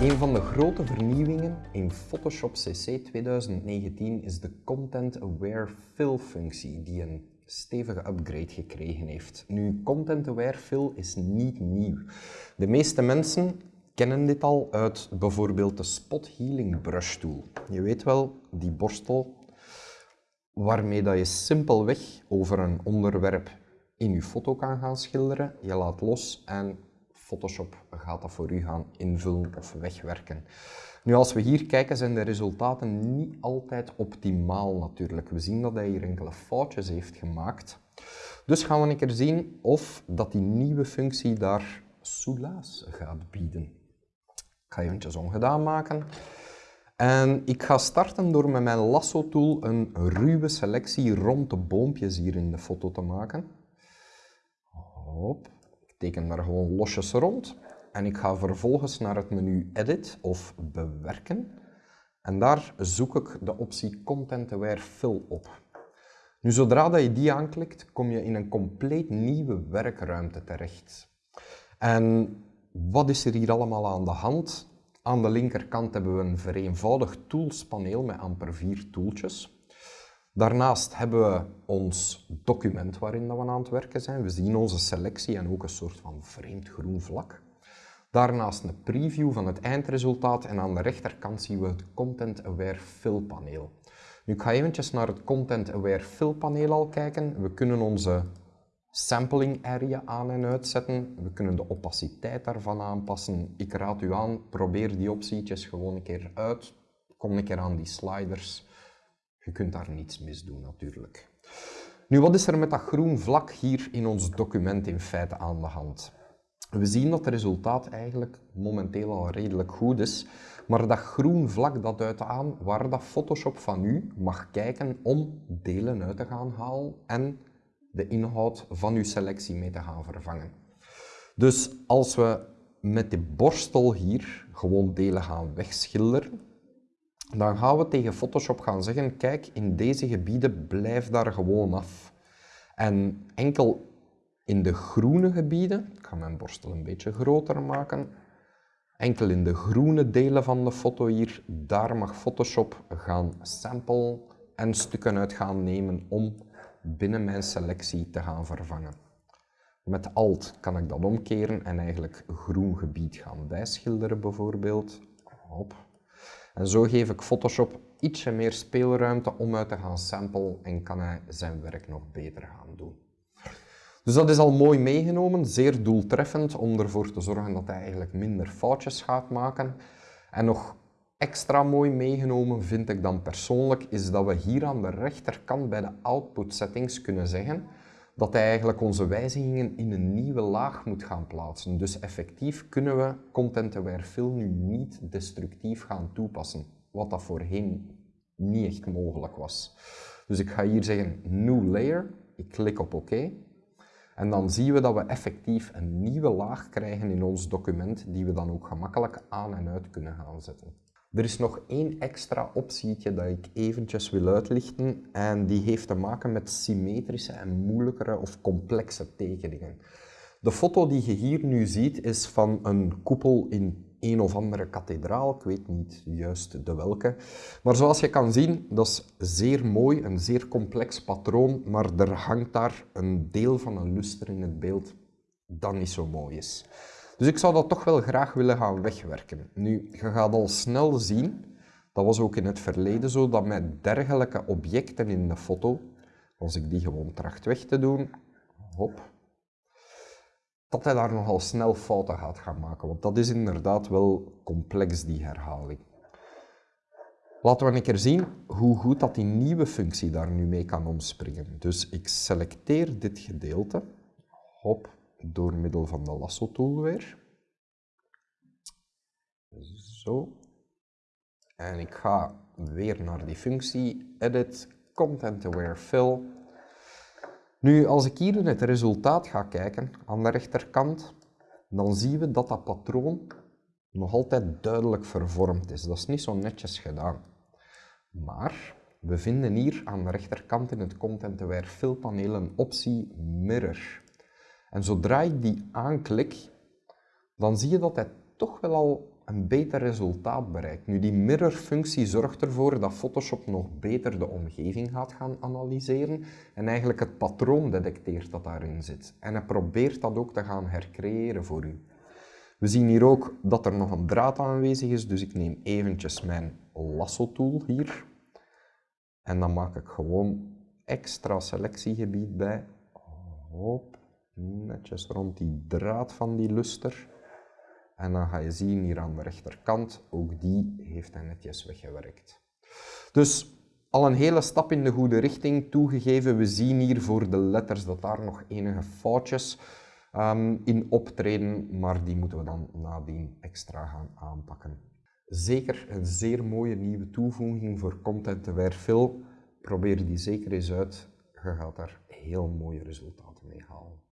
Een van de grote vernieuwingen in Photoshop CC 2019 is de Content Aware Fill functie, die een stevige upgrade gekregen heeft. Nu, Content Aware Fill is niet nieuw. De meeste mensen kennen dit al uit bijvoorbeeld de Spot Healing Brush Tool. Je weet wel, die borstel waarmee dat je simpelweg over een onderwerp in je foto kan gaan schilderen. Je laat los en Photoshop gaat dat voor u gaan invullen of wegwerken. Nu, als we hier kijken, zijn de resultaten niet altijd optimaal natuurlijk. We zien dat hij hier enkele foutjes heeft gemaakt. Dus gaan we een keer zien of dat die nieuwe functie daar soelaas gaat bieden. Ik ga eventjes ongedaan maken. En ik ga starten door met mijn lasso tool een ruwe selectie rond de boompjes hier in de foto te maken. Hop teken daar gewoon losjes rond en ik ga vervolgens naar het menu Edit of Bewerken en daar zoek ik de optie Content Aware Fill op. Nu, zodra dat je die aanklikt, kom je in een compleet nieuwe werkruimte terecht. En wat is er hier allemaal aan de hand? Aan de linkerkant hebben we een vereenvoudigd toolspaneel met amper vier toeltjes. Daarnaast hebben we ons document waarin we aan het werken zijn. We zien onze selectie en ook een soort van vreemd groen vlak. Daarnaast een preview van het eindresultaat en aan de rechterkant zien we het Content Aware Fill paneel. Nu, ik ga eventjes naar het Content Aware Fill paneel al kijken. We kunnen onze sampling area aan en uitzetten. We kunnen de opaciteit daarvan aanpassen. Ik raad u aan, probeer die optietjes gewoon een keer uit. Kom een keer aan die sliders. Je kunt daar niets mis doen natuurlijk. Nu, wat is er met dat groen vlak hier in ons document in feite aan de hand? We zien dat het resultaat eigenlijk momenteel al redelijk goed is, maar dat groen vlak dat duidt aan waar dat Photoshop van u mag kijken om delen uit te gaan halen en de inhoud van uw selectie mee te gaan vervangen. Dus als we met de borstel hier gewoon delen gaan wegschilderen, dan gaan we tegen Photoshop gaan zeggen, kijk, in deze gebieden blijf daar gewoon af. En enkel in de groene gebieden, ik ga mijn borstel een beetje groter maken, enkel in de groene delen van de foto hier, daar mag Photoshop gaan sample en stukken uit gaan nemen om binnen mijn selectie te gaan vervangen. Met Alt kan ik dat omkeren en eigenlijk groen gebied gaan bijschilderen bijvoorbeeld. Hop. En zo geef ik Photoshop ietsje meer speelruimte om uit te gaan samplen en kan hij zijn werk nog beter gaan doen. Dus dat is al mooi meegenomen, zeer doeltreffend om ervoor te zorgen dat hij eigenlijk minder foutjes gaat maken. En nog extra mooi meegenomen vind ik dan persoonlijk is dat we hier aan de rechterkant bij de output settings kunnen zeggen dat hij eigenlijk onze wijzigingen in een nieuwe laag moet gaan plaatsen. Dus effectief kunnen we Content Aware Fill nu niet destructief gaan toepassen, wat dat voorheen niet echt mogelijk was. Dus ik ga hier zeggen New Layer, ik klik op OK. En dan zien we dat we effectief een nieuwe laag krijgen in ons document, die we dan ook gemakkelijk aan en uit kunnen gaan zetten. Er is nog één extra optietje dat ik eventjes wil uitlichten en die heeft te maken met symmetrische en moeilijkere of complexe tekeningen. De foto die je hier nu ziet is van een koepel in een of andere kathedraal, ik weet niet juist de welke. Maar zoals je kan zien, dat is zeer mooi, een zeer complex patroon, maar er hangt daar een deel van een luster in het beeld dat niet zo mooi is. Dus ik zou dat toch wel graag willen gaan wegwerken. Nu, je gaat al snel zien, dat was ook in het verleden zo, dat met dergelijke objecten in de foto, als ik die gewoon tracht weg te doen, hop, dat hij daar nogal snel fouten gaat gaan maken. Want dat is inderdaad wel complex, die herhaling. Laten we een keer zien hoe goed dat die nieuwe functie daar nu mee kan omspringen. Dus ik selecteer dit gedeelte, hop, door middel van de lasso tool weer. Zo. En ik ga weer naar die functie Edit Content Aware Fill. Nu, als ik hier in het resultaat ga kijken, aan de rechterkant, dan zien we dat dat patroon nog altijd duidelijk vervormd is. Dat is niet zo netjes gedaan. Maar we vinden hier aan de rechterkant in het Content Aware Fill paneel een optie Mirror. En zodra ik die aanklik, dan zie je dat hij toch wel al een beter resultaat bereikt. Nu, die mirror-functie zorgt ervoor dat Photoshop nog beter de omgeving gaat gaan analyseren en eigenlijk het patroon detecteert dat daarin zit. En hij probeert dat ook te gaan hercreëren voor u. We zien hier ook dat er nog een draad aanwezig is, dus ik neem eventjes mijn lasso-tool hier. En dan maak ik gewoon extra selectiegebied bij. Hop, netjes rond die draad van die luster. En dan ga je zien hier aan de rechterkant, ook die heeft hij netjes weggewerkt. Dus al een hele stap in de goede richting toegegeven. We zien hier voor de letters dat daar nog enige foutjes Ehm, in optreden, maar die moeten we dan nadien extra gaan aanpakken. Zeker een zeer mooie nieuwe toevoeging voor Content Fill. Probeer die zeker eens uit. Je gaat daar heel mooie resultaten mee halen.